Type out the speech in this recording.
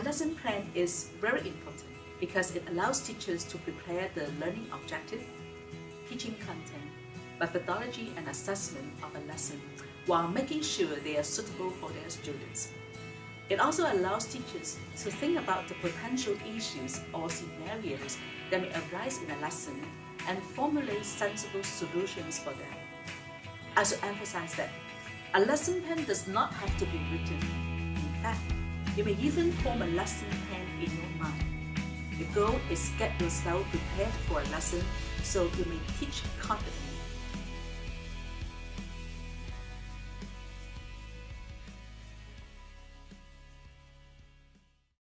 A lesson plan is very important because it allows teachers to prepare the learning objective, teaching content, methodology and assessment of a lesson while making sure they are suitable for their students. It also allows teachers to think about the potential issues or scenarios that may arise in a lesson and formulate sensible solutions for them. I should emphasize that a lesson plan does not have to be written. In fact, you may even form a lesson plan in your mind. The goal is get yourself prepared for a lesson so you may teach confidently